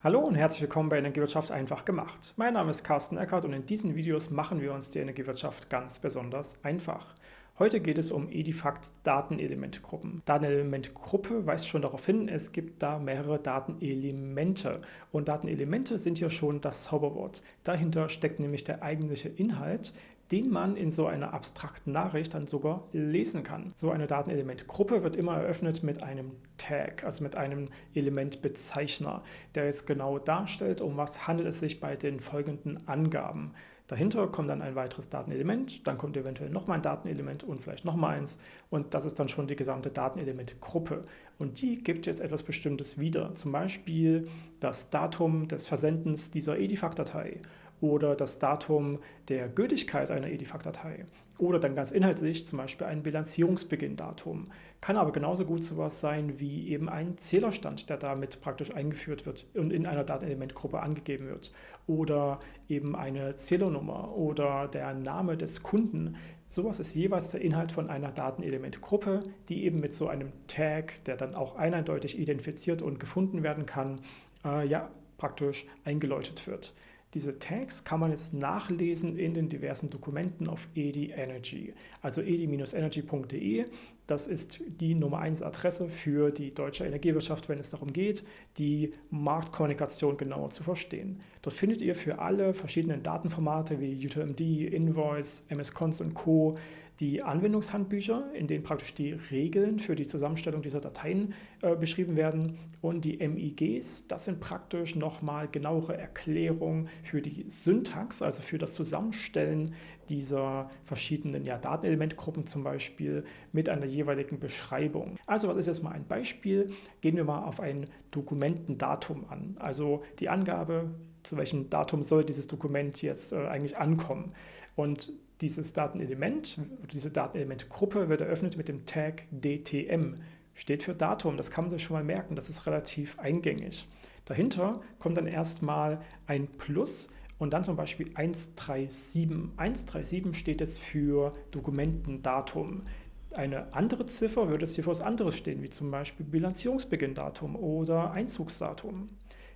Hallo und herzlich willkommen bei Energiewirtschaft einfach gemacht. Mein Name ist Carsten Eckert und in diesen Videos machen wir uns die Energiewirtschaft ganz besonders einfach. Heute geht es um Edifact Datenelementgruppen. Datenelementgruppe weist schon darauf hin, es gibt da mehrere Datenelemente. Und Datenelemente sind hier schon das Zauberwort. Dahinter steckt nämlich der eigentliche Inhalt, den man in so einer abstrakten Nachricht dann sogar lesen kann. So eine Datenelementgruppe wird immer eröffnet mit einem Tag, also mit einem Elementbezeichner, der jetzt genau darstellt, um was handelt es sich bei den folgenden Angaben. Dahinter kommt dann ein weiteres Datenelement, dann kommt eventuell nochmal ein Datenelement und vielleicht nochmal eins und das ist dann schon die gesamte Datenelementgruppe. Und die gibt jetzt etwas Bestimmtes wieder, zum Beispiel das Datum des Versendens dieser Edifact-Datei oder das Datum der Gültigkeit einer Edifact-Datei oder dann ganz inhaltlich zum Beispiel ein Bilanzierungsbeginndatum. Kann aber genauso gut sowas sein wie eben ein Zählerstand, der damit praktisch eingeführt wird und in einer Datenelementgruppe angegeben wird oder eben eine Zählernummer oder der Name des Kunden. Sowas ist jeweils der Inhalt von einer Datenelementgruppe, die eben mit so einem Tag, der dann auch eindeutig identifiziert und gefunden werden kann, äh, ja, praktisch eingeläutet wird. Diese Tags kann man jetzt nachlesen in den diversen Dokumenten auf EDI Energy. Also edi-energy.de, das ist die Nummer 1 Adresse für die deutsche Energiewirtschaft, wenn es darum geht, die Marktkommunikation genauer zu verstehen. Dort findet ihr für alle verschiedenen Datenformate wie UTMD, Invoice, MS-Cons und Co die Anwendungshandbücher, in denen praktisch die Regeln für die Zusammenstellung dieser Dateien äh, beschrieben werden und die MIGs, das sind praktisch nochmal genauere Erklärungen für die Syntax, also für das Zusammenstellen dieser verschiedenen ja, Datenelementgruppen zum Beispiel mit einer jeweiligen Beschreibung. Also was ist jetzt mal ein Beispiel? Gehen wir mal auf ein Dokumentendatum an, also die Angabe, zu welchem Datum soll dieses Dokument jetzt äh, eigentlich ankommen. Und dieses Datenelement, diese Datenelementgruppe wird eröffnet mit dem Tag DTM. Steht für Datum, das kann man sich schon mal merken, das ist relativ eingängig. Dahinter kommt dann erstmal ein Plus und dann zum Beispiel 137. 137 steht jetzt für Dokumentendatum. Eine andere Ziffer würde es hier für was anderes stehen, wie zum Beispiel Bilanzierungsbeginndatum oder Einzugsdatum.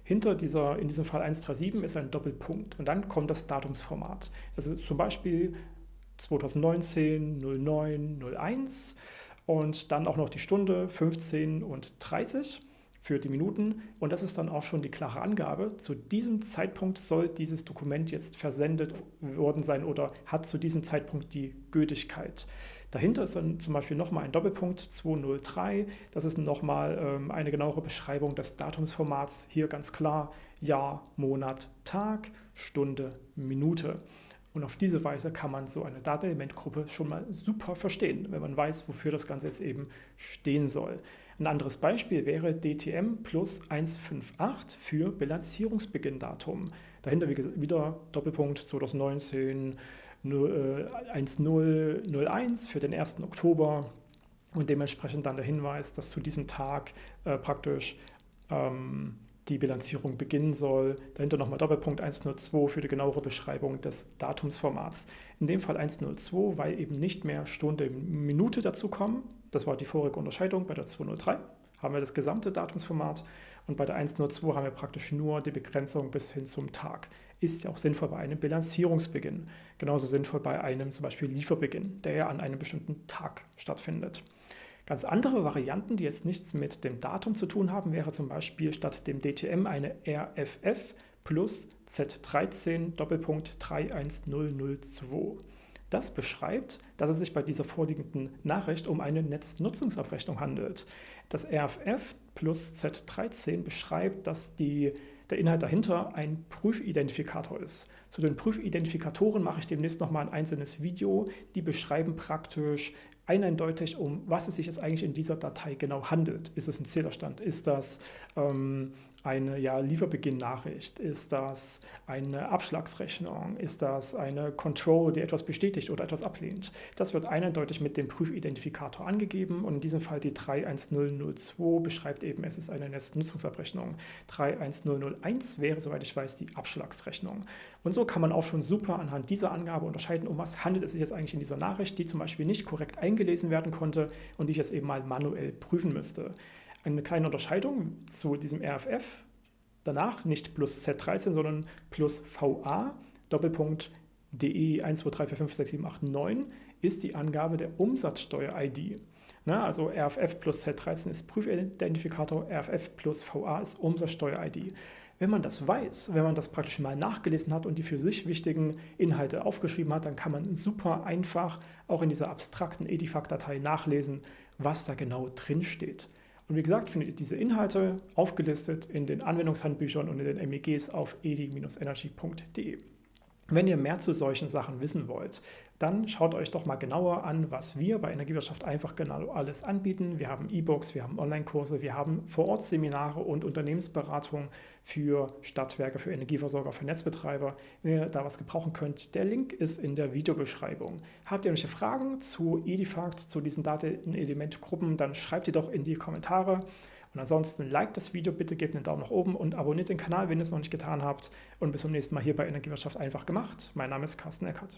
Hinter dieser, in diesem Fall 137 ist ein Doppelpunkt und dann kommt das Datumsformat. Also zum Beispiel 2019 09 01 und dann auch noch die Stunde 15 und 30 für die Minuten und das ist dann auch schon die klare Angabe. Zu diesem Zeitpunkt soll dieses Dokument jetzt versendet worden sein oder hat zu diesem Zeitpunkt die Gültigkeit. Dahinter ist dann zum Beispiel nochmal ein Doppelpunkt 203. Das ist nochmal ähm, eine genauere Beschreibung des Datumsformats. Hier ganz klar Jahr, Monat, Tag, Stunde, Minute. Und auf diese Weise kann man so eine Datenelementgruppe schon mal super verstehen, wenn man weiß, wofür das Ganze jetzt eben stehen soll. Ein anderes Beispiel wäre DTM plus 158 für Bilanzierungsbeginndatum. Dahinter wieder Doppelpunkt 2019 1001 für den 1. Oktober und dementsprechend dann der Hinweis, dass zu diesem Tag äh, praktisch ähm, die Bilanzierung beginnen soll. Dahinter nochmal Doppelpunkt 102 für die genauere Beschreibung des Datumsformats. In dem Fall 102, weil eben nicht mehr Stunde, Minute dazu kommen. Das war die vorige Unterscheidung bei der 203 haben wir das gesamte Datumsformat und bei der 102 haben wir praktisch nur die Begrenzung bis hin zum Tag. Ist ja auch sinnvoll bei einem Bilanzierungsbeginn. Genauso sinnvoll bei einem zum Beispiel Lieferbeginn, der ja an einem bestimmten Tag stattfindet. Ganz andere Varianten, die jetzt nichts mit dem Datum zu tun haben, wäre zum Beispiel statt dem DTM eine RFF plus Z13 Doppelpunkt 31002. Das beschreibt, dass es sich bei dieser vorliegenden Nachricht um eine Netznutzungsabrechnung handelt. Das RFF plus Z13 beschreibt, dass die, der Inhalt dahinter ein Prüfidentifikator ist. Zu den Prüfidentifikatoren mache ich demnächst nochmal ein einzelnes Video. Die beschreiben praktisch eindeutig, um was es sich jetzt eigentlich in dieser Datei genau handelt. Ist es ein Zählerstand? Ist das ähm, eine ja, Lieferbeginn-Nachricht? Ist das eine Abschlagsrechnung? Ist das eine Control, die etwas bestätigt oder etwas ablehnt? Das wird eindeutig mit dem Prüfidentifikator angegeben und in diesem Fall die 31002 beschreibt eben, es ist eine Netznutzungsabrechnung. 31001 wäre, soweit ich weiß, die Abschlagsrechnung. Und so kann man auch schon super anhand dieser Angabe unterscheiden, um was handelt es sich jetzt eigentlich in dieser Nachricht, die zum Beispiel nicht korrekt eingelesen werden konnte und die ich jetzt eben mal manuell prüfen müsste. Eine kleine Unterscheidung zu diesem RFF Danach nicht plus Z13, sondern plus VA, Doppelpunkt DE 123456789 ist die Angabe der Umsatzsteuer-ID. Also RFF plus Z13 ist Prüfidentifikator, RFF plus VA ist Umsatzsteuer-ID. Wenn man das weiß, wenn man das praktisch mal nachgelesen hat und die für sich wichtigen Inhalte aufgeschrieben hat, dann kann man super einfach auch in dieser abstrakten Edifact-Datei nachlesen, was da genau drin steht. Und wie gesagt, findet ihr diese Inhalte aufgelistet in den Anwendungshandbüchern und in den MEGs auf edi-energy.de. Wenn ihr mehr zu solchen Sachen wissen wollt, dann schaut euch doch mal genauer an, was wir bei Energiewirtschaft einfach genau alles anbieten. Wir haben E-Books, wir haben Online-Kurse, wir haben Vorortseminare und Unternehmensberatung für Stadtwerke, für Energieversorger, für Netzbetreiber. Wenn ihr da was gebrauchen könnt, der Link ist in der Videobeschreibung. Habt ihr irgendwelche Fragen zu Edifact, zu diesen Datenelementgruppen, dann schreibt die doch in die Kommentare. Und ansonsten liked das Video bitte, gebt einen Daumen nach oben und abonniert den Kanal, wenn ihr es noch nicht getan habt. Und bis zum nächsten Mal hier bei Energiewirtschaft einfach gemacht. Mein Name ist Carsten Eckert.